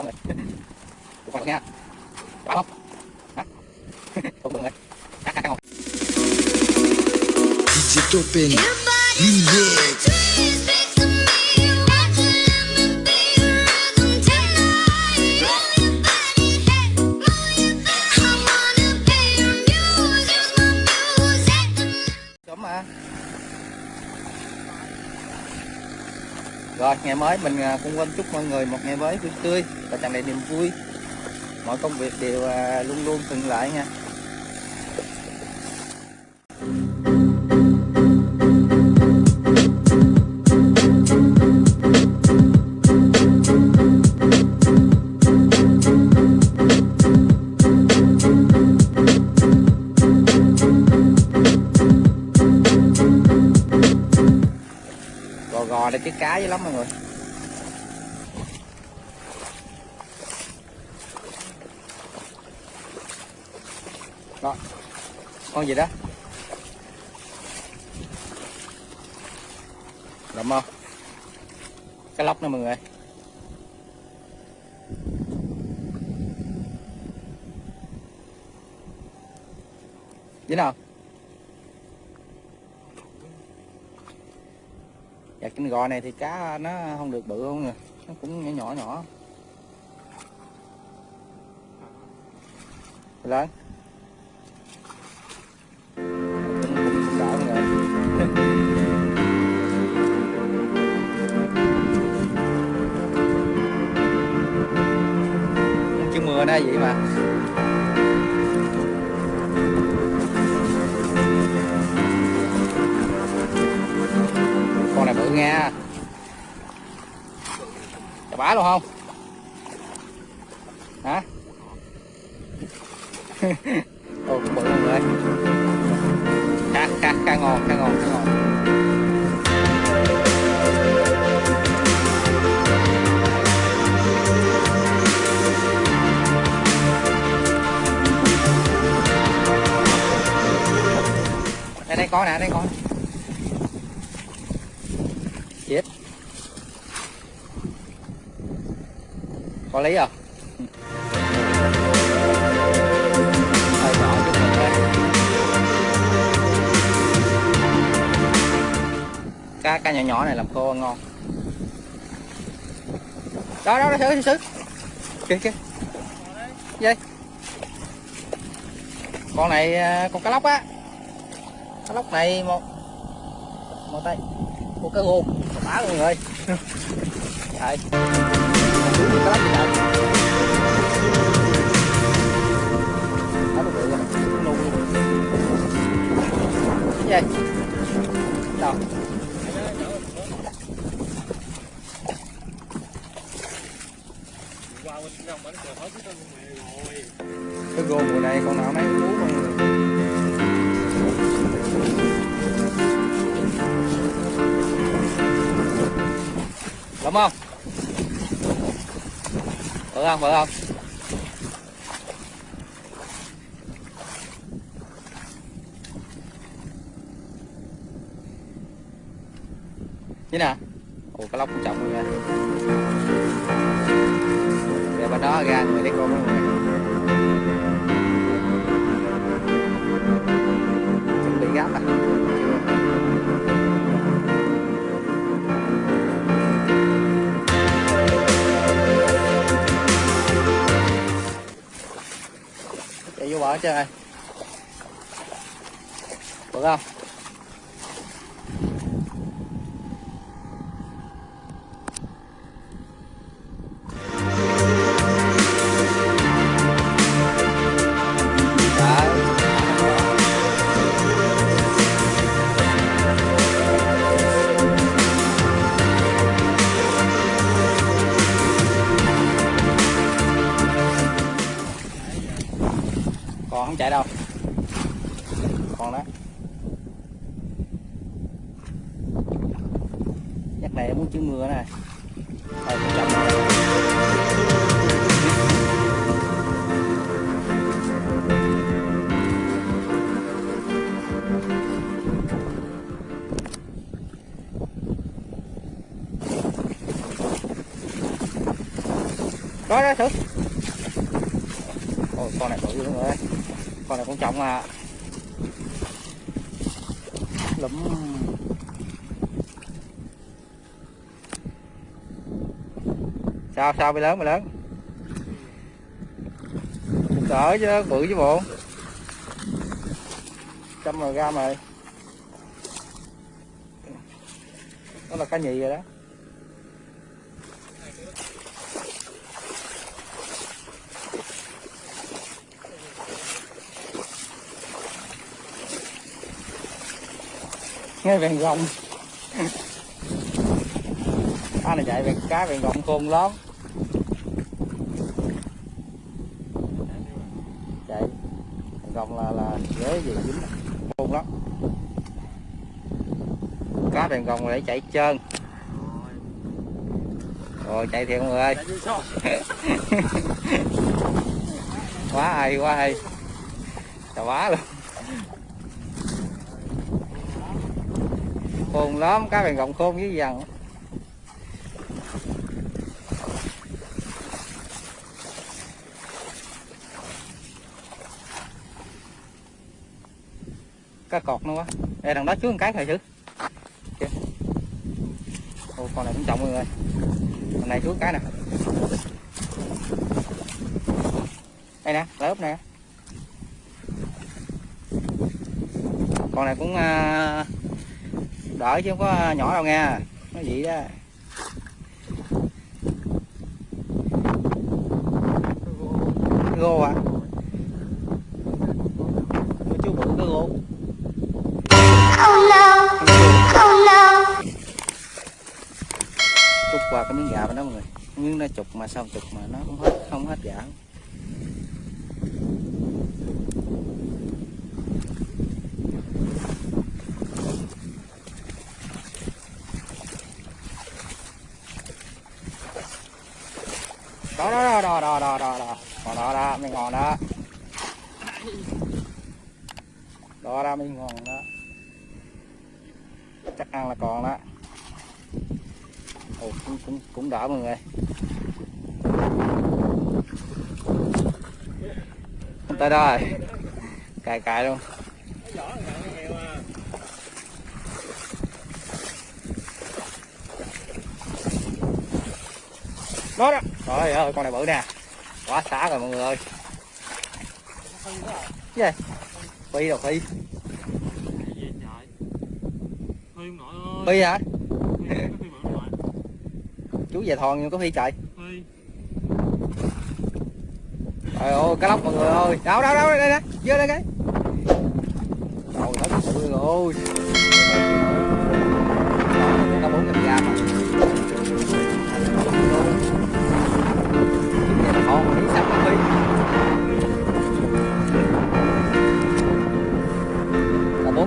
Đó rồi. Chụp con nha. Chụp không? Hả? Không được rồi. Cắt cắt không? DJ Topin Remix Rồi, ngày mới mình à, cũng quên chúc mọi người một ngày mới vui tươi và tràn đầy niềm vui. Mọi công việc đều à, luôn luôn thuận lợi nha. Con gì đó? Đậm không? Cái lóc nữa mọi người. Dính không? Dạ cái gò này thì cá nó không được bự không nè Nó cũng nhỏ nhỏ nhỏ Lớn mưa nó vậy mà. Con này bự nha chà bá luôn không? Hả? có nè, đây có chết. Có lấy à? Nhỏ cá cá nhỏ nhỏ này làm khô ngon. Đó đó đó, thử thử kìa kìa. Dây con này à, con cá lóc á cái lóc này một một tay một cái gô bá luôn người Đấy. Cái lóc gì Đó Cái gô mùa này con nào nấy cũng Đúng không? Bự không? Bự không? Như nè Ồ cái lóc cũng trọng luôn nè Để bên đó ra người lấy con mọi người Chuẩn bị gáp à vô bờ hết trơn rồi được không? Con này con này cũng trọng mà. Lụm. Sao sao bị lớn, mày lớn? Cỡ chứ, bự chứ bộ. Trăm rồi ra rồi. Đó là cá nhì rồi đó. Nghe vàng gồng. Cá này chạy về cá vàng gồng khôn lắm. Chạy. Vàng gồng là là dễ gì dính. Khôn lắm. Cá vàng gồng để chạy trơn. Rồi, chạy thiệt mọi người ơi. Quá hay quá hay. Trời quá luôn. Khôn lắm cá vàng rộng khôn với dần cá cọt nữa quá. Đây đằng đó chứa một cái thầy chứ. Kìa. Ô, con này cũng trọng mọi người con này chứa cái nè. Đây nè lớp nè. Con này cũng uh, đỡ chứ không có nhỏ đâu nha nó vậy đó. Gô à chú bự cái gô. Trút qua cái miếng gà bên đó mọi người. Miếng nó chục mà sao chục mà nó không hết không hết gà đó đó đó đó đó đó đó đó. Đó đó mới ngon đó. Đó đó mình ngon đó. Chắc ăn là còn đó. Ồ, cũng, cũng, cũng đỡ mọi người. Tới đó rồi cài cài luôn. Đó đó trời ơi, con này bự nè. Quá xá rồi, mọi người ơi. Gì? Phi rồi phi? Phi hả? Chú về thòn nhưng có phi trời trời ơi cá lóc mọi người ơi. Đâu đâu đâu, đây nè vô đây cái. Trời đất ơi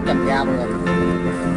là bốn trăm gram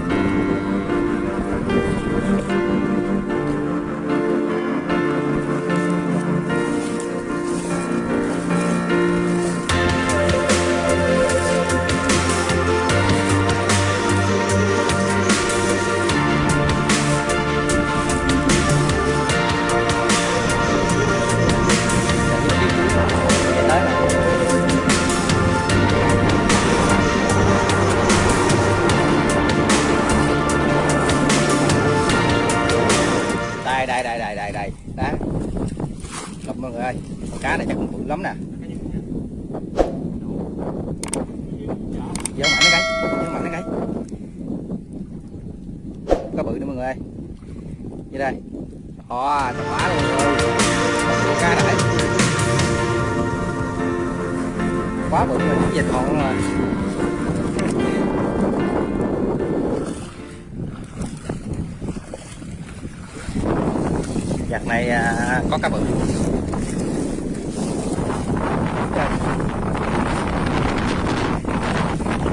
như đây. Ồ, thật quá luôn rồi. Con cá quá bự rồi dịch hồn rồi. Giặt này à, có cá bự.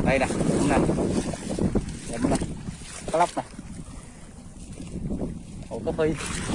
Đây nè cũng nè. Cũng nè. Cá lóc nè. Bye.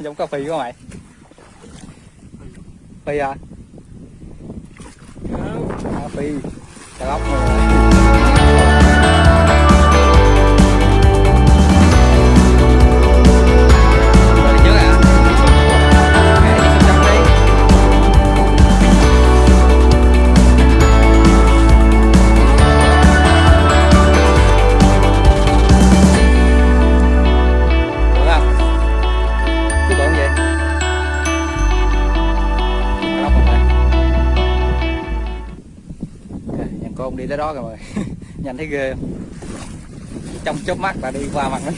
giống cà phí à? không mày. Phí à? Cà phí cà lóc rồi đó rồi mày. Nhanh thấy ghê không? Trong chớp mắt là đi qua mặt nó.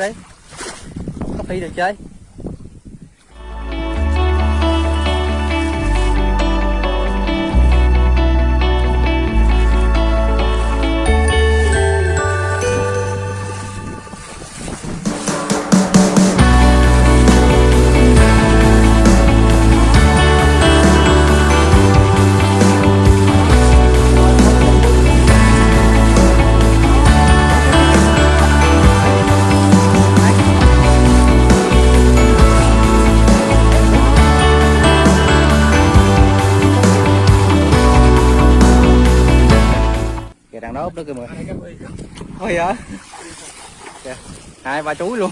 Đấy đi. Có phi được chơi. Kìa đằng đó úp đó kìa mười. Thôi hả? Kìa, hai ba chuối luôn.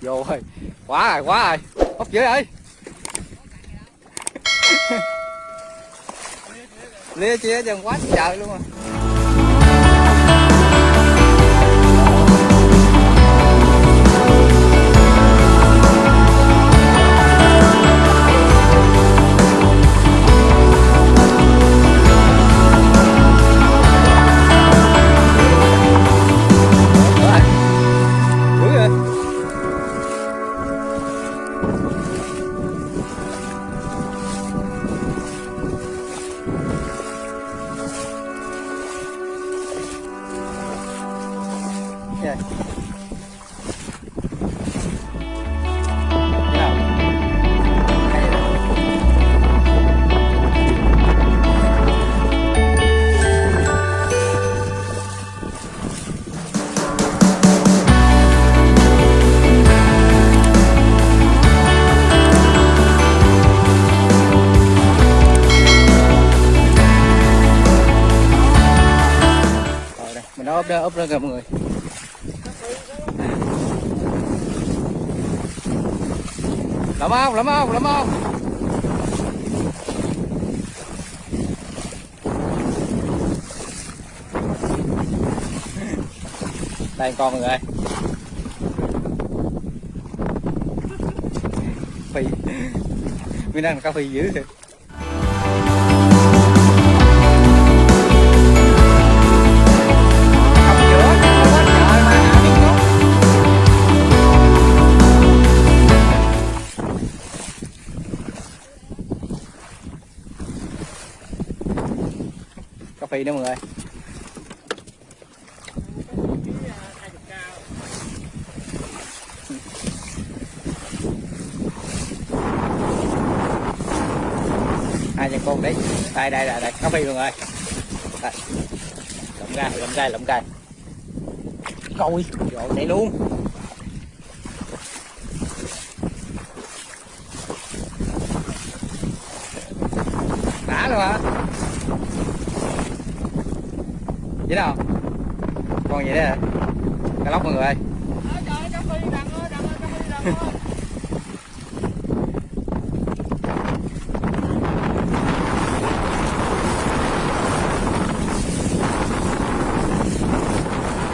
Vô rồi. Quá rồi, quá rồi. ốp dưới ơi. Lia chia chừng quá trời luôn à. Dạ. kìa ốp ra ốp ra gặp mọi người. Lắm không, lắm không, lắm không? Đây con mọi người. Phi. Mình đang cà phê dữ thiệt. Phi nữa mọi người. Hai chân con đấy. Đây đây đây đây. Cà phi mọi người. Đây. Lộng ra lộng ra lộng ra coi rồi, chạy luôn. Đã luôn hả? Dính không? Con vậy đó hả cá lóc mọi người ơi.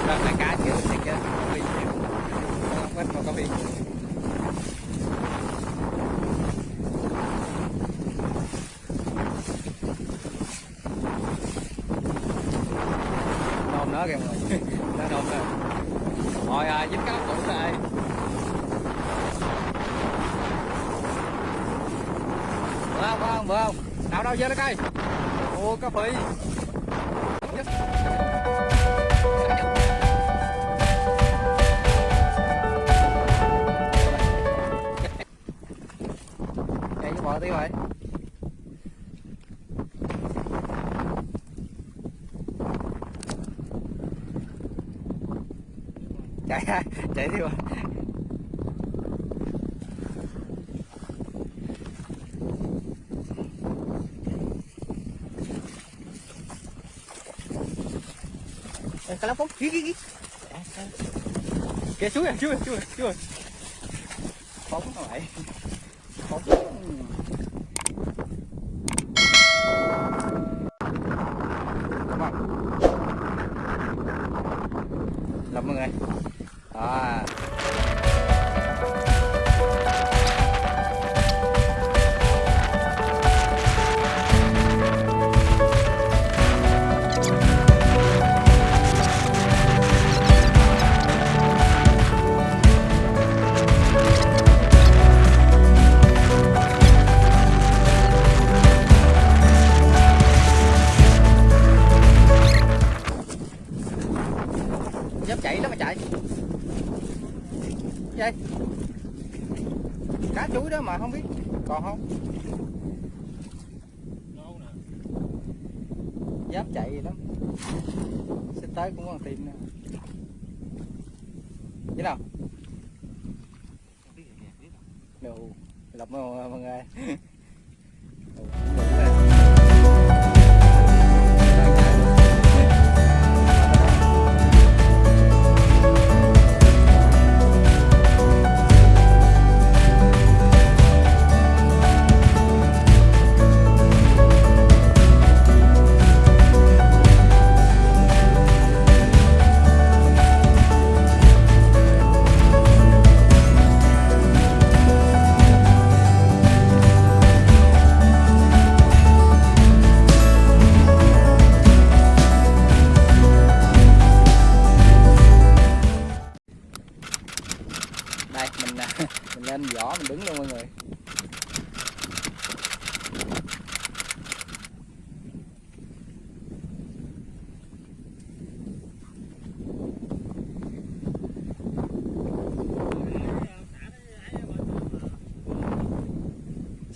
Đó, là cá kiểu thiệt chứ có phi nhiều không ít mà có phi nhiều nôm nó kìa mọi người nó nôm rồi rồi à, dính cá lóc cũ rồi bữa không bữa không bữa không nào đâu vô ô cá phi Ê, cá lóc phúc kì kì kìa xuống rồi xuống rồi xuống rồi xuống rồi phóng rồi. lại phóng biết không? Đâu nè dám chạy gì lắm. Sẽ tới cũng còn tìm nè thế nào đồ lọc mọi người.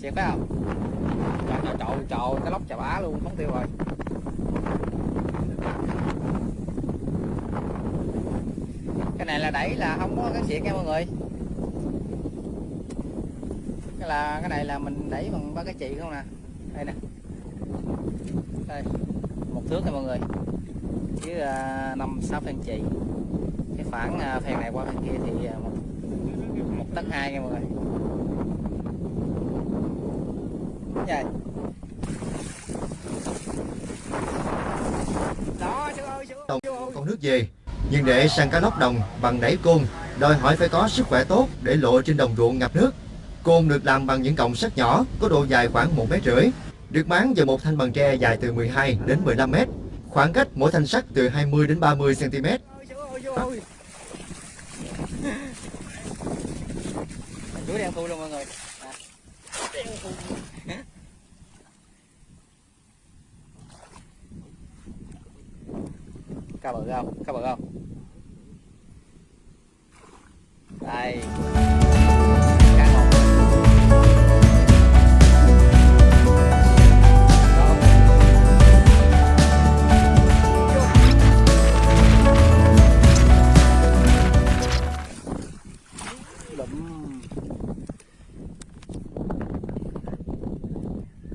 xẹt phải không? Trời trời trời trời cái lóc chà bá luôn phóng tiêu rồi. Cái này là đẩy là không có cái xịt nha mọi người. Cái là cái này là mình đẩy bằng ba cái chì không nè. Đây nè. Đây một thước nha mọi người. Với à, năm sáu phen chì cái phản phèn phen này qua phen kia thì à, một, một tấc hai nha mọi người. Vậy con nước về. Nhưng để săn cá lóc đồng bằng đẩy côn đòi hỏi phải có sức khỏe tốt để lộ trên đồng ruộng ngập nước. Côn được làm bằng những cọng sắt nhỏ có độ dài khoảng một mét rưỡi được máng vào một thanh bằng tre dài từ 12 đến 15 mét. Khoảng cách mỗi thanh sắt từ 20 đến 30 cm. Chú đen thui luôn mọi người. À. Đen thui. Cá bự không? Cá bự không? Đây.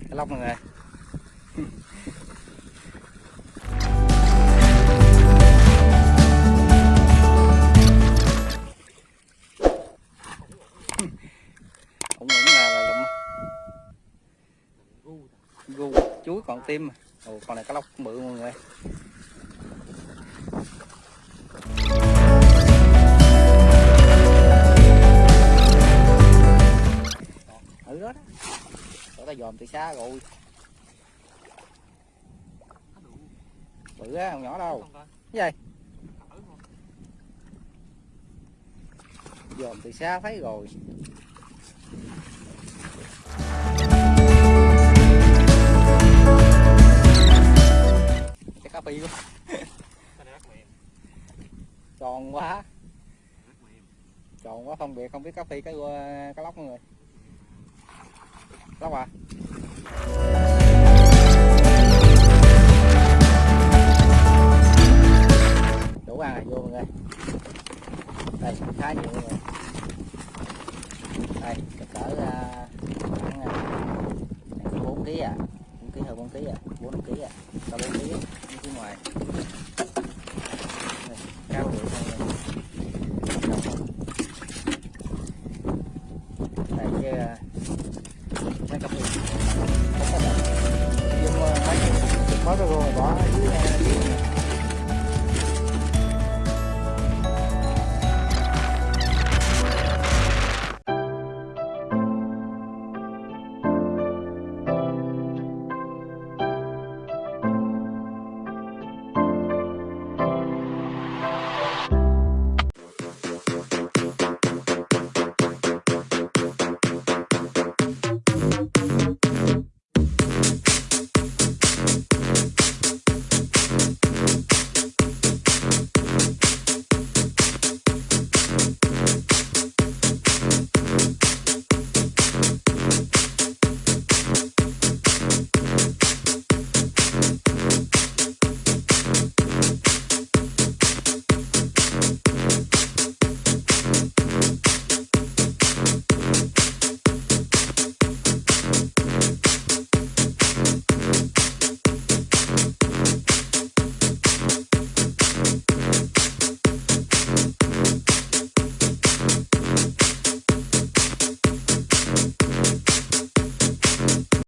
Cái lóc mọi người tim mà. Ồ, con này cá lóc bự mọi người. Ừ đó đó. Tụi ta dòm từ xa rồi. Bự á không nhỏ đâu. Cái gì? Thử dòm từ xa thấy rồi cá quá tròn quá. Tròn quá, phân biệt, không biết cá phi cái ờ, cá lóc mọi người. Lóc à? Đủ ăn rồi, vô mọi người. Đây, khá nhiều mọi người. Đây cỡ khoảng ờ, bốn ký à? Bốn ký hơn bốn ký à? Bốn năm ký à?